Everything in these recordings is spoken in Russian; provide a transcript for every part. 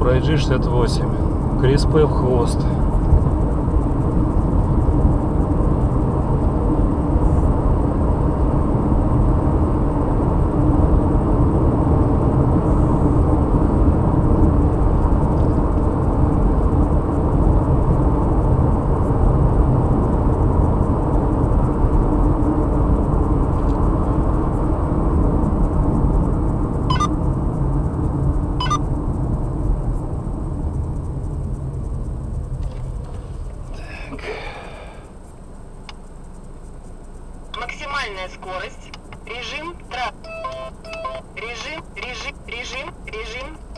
5G68. Крис П в хвост. Максимальная скорость. Режим трап. Режим, режим, режим, режим.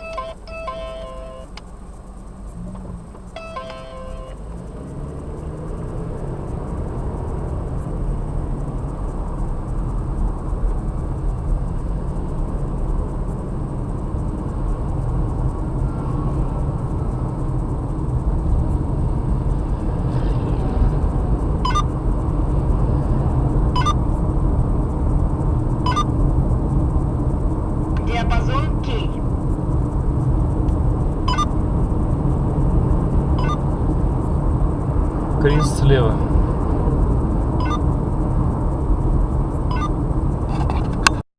Крис слева.